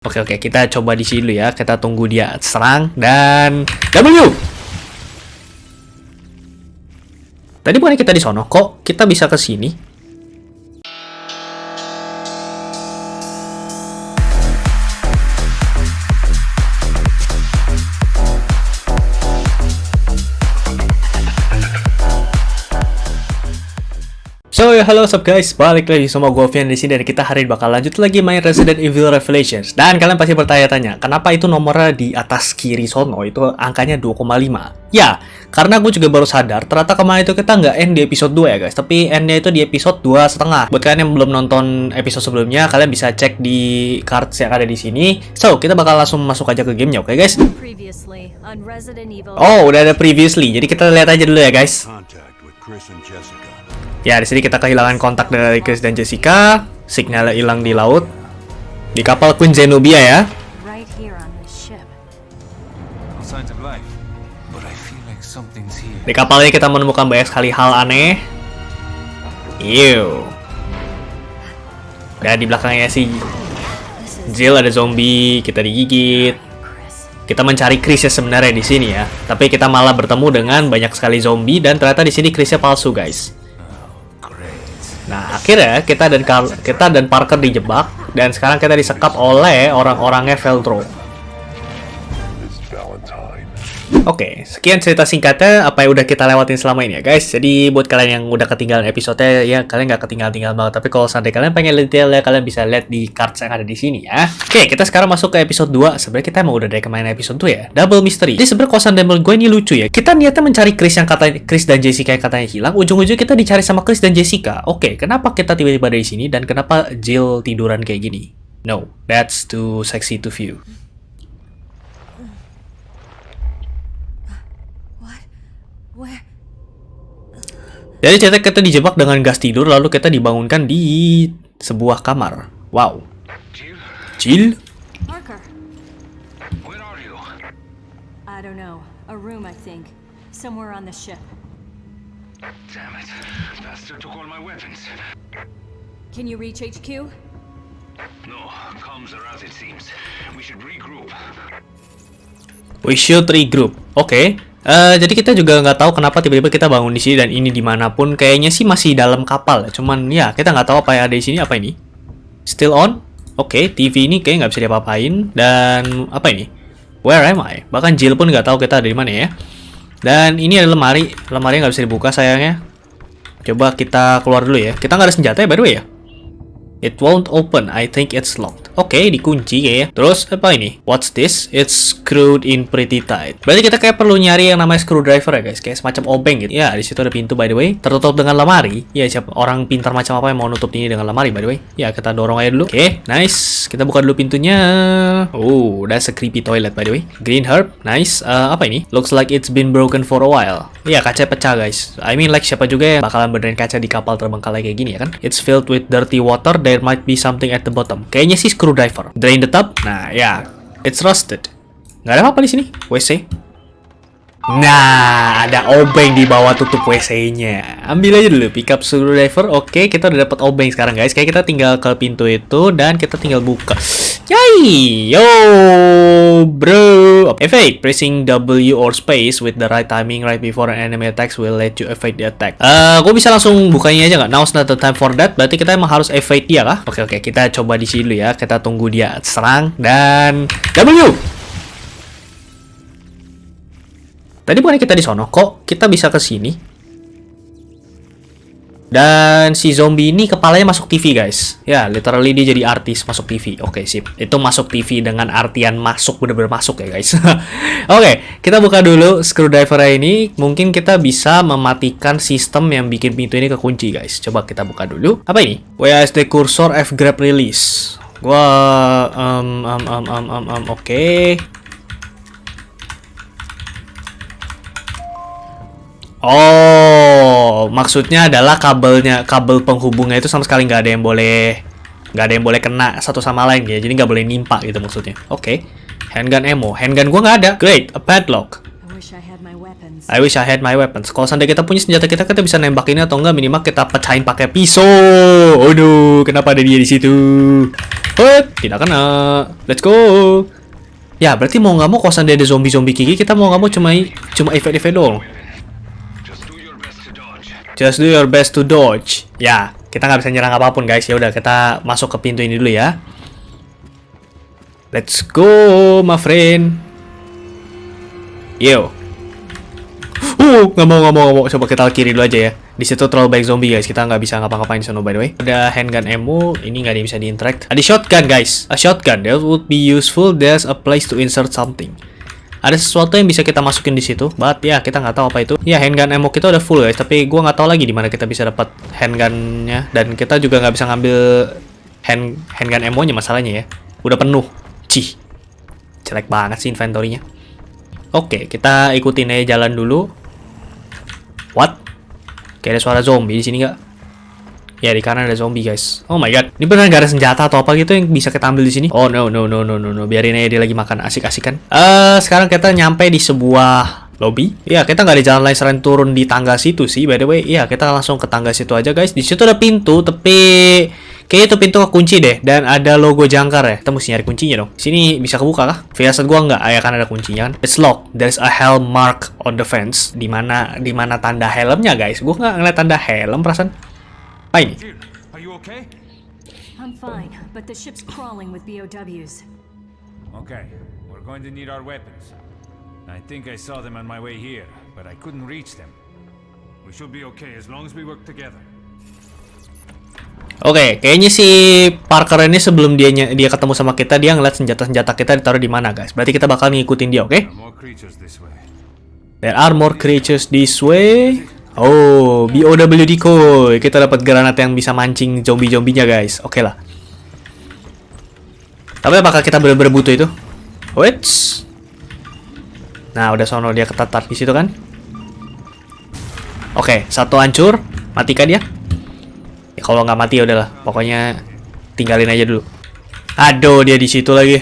Oke oke, kita coba di sini dulu ya. Kita tunggu dia serang dan W. Tadi bukannya kita di sono, kok kita bisa ke sini? So, ya, halo sup guys, balik lagi sama gue Vian di sini dan kita hari ini bakal lanjut lagi main Resident Evil Revelations. Dan kalian pasti bertanya-tanya, kenapa itu nomornya di atas kiri sono itu angkanya 2,5? Ya, karena gue juga baru sadar, ternyata kemarin itu kita nggak end di episode 2 ya guys, tapi endnya itu di episode 2 setengah. Buat kalian yang belum nonton episode sebelumnya, kalian bisa cek di cards yang ada di sini. So, kita bakal langsung masuk aja ke gamenya, oke okay, guys? Oh, udah ada previously, jadi kita lihat aja dulu ya guys. contact with Chris and Jessica. Ya, di sini kita kehilangan kontak dari Chris dan Jessica. Signalnya hilang di laut. Di kapal Queen Zenobia ya. Right here on this ship. No signs of life, but I feel like something's here. Di kapal ini kita menemukan banyak sekali hal aneh. Ew. Dan di belakangnya si Jill ada zombie, kita digigit. Kita mencari Chris sebenarnya di sini ya. Tapi kita malah bertemu dengan banyak sekali zombie dan ternyata di sini Chrisnya palsu, guys. Nah, akhirnya kita dan Carl- kita dan Parker dijebak dan sekarang kita disekap oleh orang-orangnya Veltro. Oke, sekian cerita singkatnya apa yang udah kita lewatin selama ini ya guys. Jadi buat kalian yang udah ketinggalan episode ya kalian nggak ketinggalan-tinggalan banget. Tapi kalau seandainya kalian pengen detail ya kalian bisa lihat di cards yang ada di sini ya. Oke, kita sekarang masuk ke episode 2. Sebenarnya kita emang udah dari kemarin episode 2 ya. Double mystery. Jadi sebenarnya kosan Demel gue ini lucu ya. Kita niatnya mencari Chris yang katanya Chris dan Jessica yang katanya hilang. Ujung-ujung kita dicari sama Chris dan Jessica. Oke, kenapa kita tiba-tiba dari sini dan kenapa Jill tiduran kayak gini? No, that's too sexy to view. What? Where? Jadi ceritanya kita dijebak dengan gas tidur lalu kita dibangunkan di sebuah kamar. Wow. Jill, Jill? Parker. where are you? I don't know. A room, I think. Somewhere on the ship. Damn it. Bastard took all my weapons. Can you reach HQ? No, comms are as it seems. We should regroup. We should regroup. Oke. Eh, jadi kita juga nggak tahu kenapa tiba-tiba kita bangun di sini dan ini di mana pun. Kayaknya sih masih dalam kapal. Cuman ya kita nggak tahu apa yang ada di sini. Apa ini? Still on? Oke, TV ini kayak nggak bisa diapa-apain. Dan apa ini? Where am I? Bahkan Jill pun nggak tahu kita ada di mana ya. Dan ini ada lemari. Lemari nggak bisa dibuka sayangnya. Coba kita keluar dulu ya. Kita nggak ada senjata ya by the way ya. It won't open. I think it's locked. Oke, dikunci kayaknya. Terus apa ini? What's this? It's screwed in pretty tight. Berarti kita kayak perlu nyari yang namanya screwdriver ya guys, kayak semacam obeng gitu. Ya, di situ ada pintu by the way. Tertutup dengan lemari. Ya, siapa orang pintar macam apa yang mau nutup ini dengan lemari by the way? Ya, kita dorong aja dulu. Oke, nice. Kita buka dulu pintunya. Oh, that's a creepy toilet by the way. Green herb, nice. Eh, apa ini? Looks like it's been broken for a while. Ya, kaca pecah guys. I mean like siapa juga yang bakalan benerin kaca di kapal terbengkalai kayak gini ya kan? It's filled with dirty water. There might be something at the bottom. Kayaknya sih screwdriver. Drain the tub. Nah, ya. It's rusted. Nggak ada apa-apa di sini. WC. Nah, ada obeng di bawah tutup WC-nya. Ambil aja dulu, pick up screwdriver. Oke, kita udah dapat obeng sekarang guys. Kayak kita tinggal ke pintu itu dan kita tinggal buka. Yay! Yo. Evade. Pressing W or space with the right timing right before an enemy attacks will let you evade the attack. Eh, gue bisa langsung bukanya aja nggak? Now's not the time for that. Berarti kita emang harus evade dia kah? Oke, oke. Kita coba di sini dulu ya. Kita tunggu dia serang dan W. Tadi bukannya kita di sono, kok kita bisa ke sini? Dan si zombie ini kepalanya masuk TV, guys. Ya, literally dia jadi artis masuk TV. Oke, sip. Itu masuk TV dengan artian masuk, bener-bener masuk ya, guys. Oke, kita buka dulu screwdriver ini. Mungkin kita bisa mematikan sistem yang bikin pintu ini kekunci, guys. Coba kita buka dulu. Apa ini? WASD cursor F grab release. Gua um um um um um, um oke. Oh, maksudnya adalah kabelnya, kabel penghubungnya itu sama sekali nggak ada yang boleh, nggak ada yang boleh kena satu sama lain ya. Jadi nggak boleh nimpa gitu maksudnya. Oke, handgun ammo, handgun gua nggak ada. Great, a padlock. I wish I had my weapons. I wish I had my weapons. Kalau seandainya kita punya senjata kita, kita bisa nembak ini atau enggak minimal kita pecahin pakai pisau. Oh no, kenapa ada dia di situ? Hut, tidak kena. Let's go. Ya, berarti mau nggak mau kalau seandainya ada zombie-zombie gigi, kita mau nggak mau cuma cuma efek-efek doang. Just do your best to dodge. Just do your best to dodge. Ya, kita nggak bisa nyerang apa pun guys. Ya udah, kita masuk ke pintu ini dulu ya. Let's go, my friend. Yo. Uh, nggak mau, nggak mau, nggak mau. Coba kita kiri dulu aja ya. Di situ terlalu banyak zombie guys. Kita nggak bisa ngapa-ngapain sana by the way. Ada handgun ammo. Ini nggak bisa di-interact. Ada shotgun guys. A shotgun. That would be useful. There's a place to insert something. Ada sesuatu yang bisa kita masukin di situ, but ya kita nggak tahu apa itu. Ya handgun ammo kita udah full guys, tapi gua nggak tahu lagi di mana kita bisa dapat handgunnya dan kita juga nggak bisa ngambil hand handgun ammo-nya masalahnya ya. Udah penuh. Cih. Jelek banget sih inventory-nya. Oke, kita ikutin aja jalan dulu. What? Kayak ada suara zombie di sini nggak? Ya di kanan ada zombie guys. Oh my god, ini beneran gak ada senjata atau apa gitu yang bisa kita ambil di sini? Oh no no no no no no, biarin aja dia lagi makan asik-asik kan. Eh sekarang kita nyampe di sebuah lobby. Ya kita nggak ada jalan lain selain turun di tangga situ sih. By the way, ya kita langsung ke tangga situ aja guys. Di situ ada pintu, tapi kayaknya itu pintu kekunci deh. Dan ada logo jangkar ya. Kita mesti nyari kuncinya dong. Sini bisa kebuka kah? Firasat gua nggak. Ah, ya kan ada kuncinya kan. It's locked. There's a helm mark on the fence. Di mana di mana tanda helmnya guys? Gua nggak ngeliat tanda helm perasaan. Ini? Jill, are you okay? I'm fine, but the ship's crawling with BOWs. Okay, we're going to need our weapons. I think I saw them on my way here, but I couldn't reach them. We should be okay as long as we work together. Oke, kayaknya si Parker ini sebelum dia ny- dia ketemu sama kita dia ngeliat senjata-senjata kita ditaruh di mana guys. Berarti kita bakal ngikutin dia, oke? There are more creatures this way. There are more creatures this way. Oh, BOW decoy. Kita dapat granat yang bisa mancing zombie-zombinya, guys. Oke lah. Tapi apakah kita benar-benar butuh itu? Wait. Nah, udah sono dia ketatap di situ kan? Oke, satu hancur. Matikan dia. Ya, kalau nggak mati ya udahlah. Pokoknya tinggalin aja dulu. Aduh, dia di situ lagi.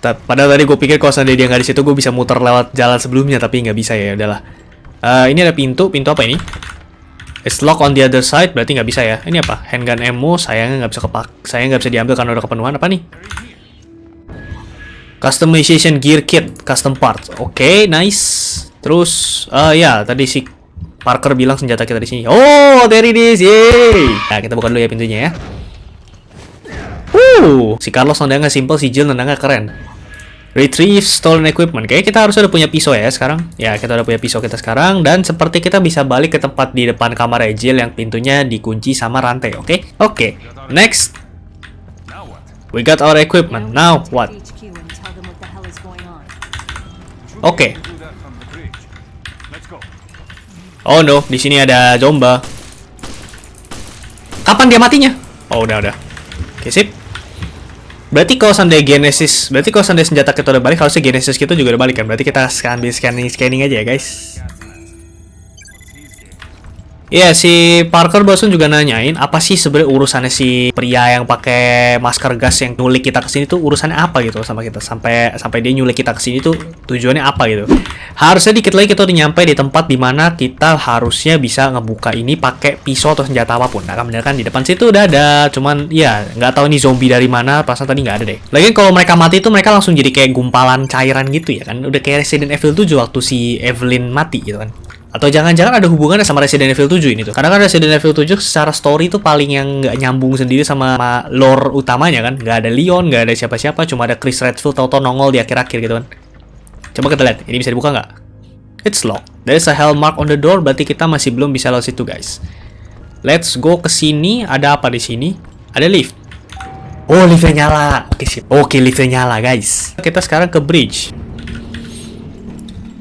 Padahal tadi gue pikir kalau dia nggak di situ, gue bisa muter lewat jalan sebelumnya, tapi nggak bisa ya. Udahlah. Eh, ini ada pintu. Pintu apa ini? It's lock on the other side. Berarti nggak bisa ya. Ini apa? Handgun ammo. Sayangnya nggak bisa kepak. Sayangnya nggak bisa diambil karena udah kepenuhan. Apa nih? Customization gear kit, custom parts. Oke, nice. Terus, eh ya, tadi si Parker bilang senjata kita di sini. Oh, there it is. Yeay. Nah, kita buka dulu ya pintunya ya. Uh, si Carlos nendangnya simple, si Jill nendangnya keren. Retrieve stolen equipment. Kayaknya kita harus udah punya pisau ya sekarang. Ya, kita udah punya pisau kita sekarang. Dan seperti kita bisa balik ke tempat di depan kamar Jill yang pintunya dikunci sama rantai, oke? Oke, next. Now what? We got our equipment. Now what? Should Okay. Oh no, di sini ada Zomba. Kapan dia matinya? Oh, udah, udah. Oke, sip. Berarti kalau seandainya Genesis, berarti kalau seandainya senjata kita udah balik, harusnya Genesis kita juga udah balik kan? Berarti kita ambil scanning scanning aja ya, guys. Iya, si Parker barusan juga nanyain apa sih sebenarnya urusannya si pria yang pakai masker gas yang nyulik kita ke sini tuh urusannya apa gitu sama kita sampai sampai dia nyulik kita ke sini tuh tujuannya apa gitu. Harusnya dikit lagi kita udah nyampe di tempat di mana kita harusnya bisa ngebuka ini pakai pisau atau senjata apa pun. Nah, kan bener kan di depan situ udah ada, cuman ya nggak tahu ini zombie dari mana, perasaan tadi nggak ada deh. Lagian kalau mereka mati tuh mereka langsung jadi kayak gumpalan cairan gitu ya kan. Udah kayak Resident Evil 7 waktu si Evelyn mati gitu kan. Atau jangan-jangan ada hubungannya sama Resident Evil 7 ini tuh. Karena kan Resident Evil 7 secara story tuh paling yang nggak nyambung sendiri sama, lore utamanya kan. Nggak ada Leon, nggak ada siapa-siapa, cuma ada Chris Redfield tau-tau nongol di akhir-akhir gitu kan. Coba kita lihat, ini bisa dibuka nggak? It's locked. There's a hell mark on the door, berarti kita masih belum bisa lewat situ guys. Let's go ke sini. Ada apa di sini? Ada lift. Oh, liftnya nyala. Oke, sip. Oke, liftnya nyala, guys. Kita sekarang ke bridge.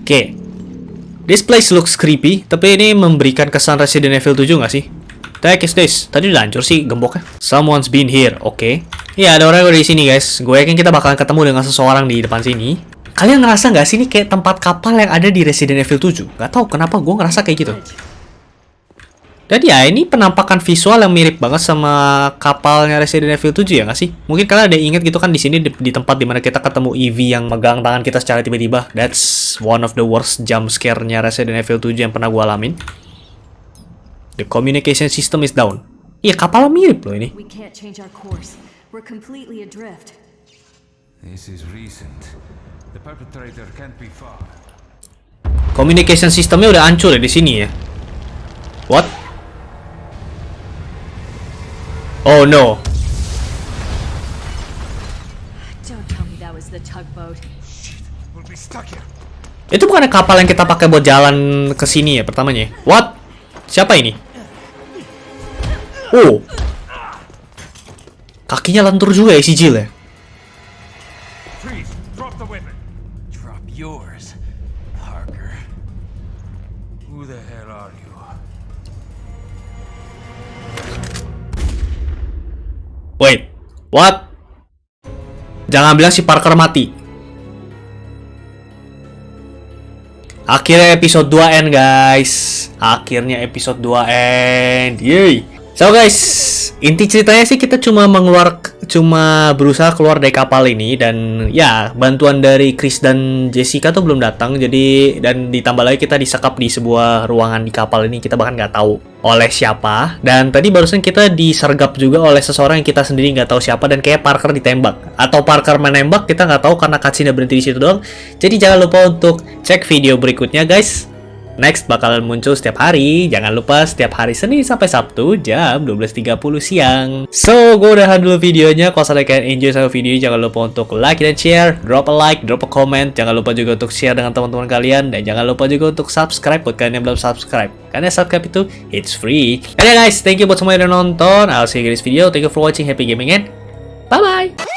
Oke. This place looks creepy, tapi ini memberikan kesan Resident Evil 7 nggak sih? The heck is this? Tadi udah hancur sih gemboknya. Someone's been here, oke. Iya, ada orang yang di sini, guys. Gue yakin kita bakalan ketemu dengan seseorang di depan sini. Kalian ngerasa nggak sih ini kayak tempat kapal yang ada di Resident Evil 7? Gak tau kenapa gue ngerasa kayak gitu. Dan ya, ini penampakan visual yang mirip banget sama kapalnya Resident Evil 7 ya nggak sih? Mungkin kalian ada ingat gitu kan di sini di, di tempat di mana kita ketemu Evie yang megang tangan kita secara tiba-tiba. That's one of the worst jump scare-nya Resident Evil 7 yang pernah gua alamin. The communication system is down. Iya, kapal mirip loh ini. We can't change our course. We're completely adrift. This is recent. The perpetrator can't be far. Communication systemnya udah hancur ya di sini ya. What? Oh no. Don't tell me that was the tugboat. We'll be stuck here. Itu bukan kapal yang kita pakai buat jalan ke sini ya pertamanya. What? Siapa ini? Oh. Kakinya lentur juga ya si Jill ya. Wait. What? Jangan bilang si Parker mati. Akhirnya episode 2 end guys. Akhirnya episode 2 end. Yeay. So guys, inti ceritanya sih kita cuma mengeluar cuma berusaha keluar dari kapal ini dan ya bantuan dari Chris dan Jessica tuh belum datang. Jadi dan ditambah lagi kita disekap di sebuah ruangan di kapal ini kita bahkan nggak tahu oleh siapa. Dan tadi barusan kita disergap juga oleh seseorang yang kita sendiri nggak tahu siapa dan kayak Parker ditembak. Atau Parker menembak kita nggak tahu karena cutscene berhenti di situ doang. Jadi jangan lupa untuk cek video berikutnya guys Next bakalan muncul setiap hari. Jangan lupa setiap hari Senin sampai Sabtu jam 12.30 siang. So, gue udahan dulu videonya. Kalau misalnya kalian enjoy sama video jangan lupa untuk like dan share. Drop a like, drop a comment. Jangan lupa juga untuk share dengan teman-teman kalian. Dan jangan lupa juga untuk subscribe buat kalian yang belum subscribe. Karena subscribe itu, it's free. And yeah guys, thank you buat semua yang udah nonton. I'll see you in this video. Thank you for watching. Happy gaming and bye-bye.